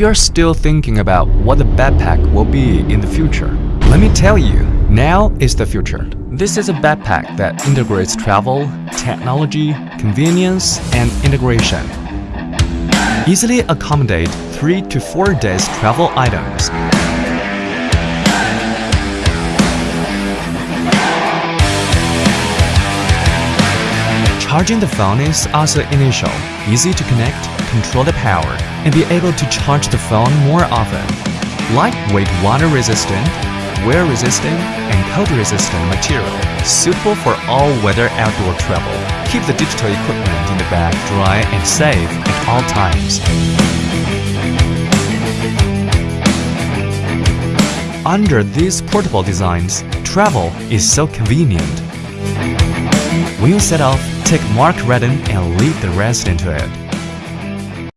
you're still thinking about what the backpack will be in the future, let me tell you, now is the future. This is a backpack that integrates travel, technology, convenience, and integration. Easily accommodate 3 to 4 days travel items. Charging the phone is also initial, easy to connect, control the power, and be able to charge the phone more often. Lightweight water-resistant, wear-resistant, and cold-resistant material, suitable for all-weather outdoor travel. Keep the digital equipment in the bag dry and safe at all times. Under these portable designs, travel is so convenient. When you set off, take Mark Ryden and lead the rest into it.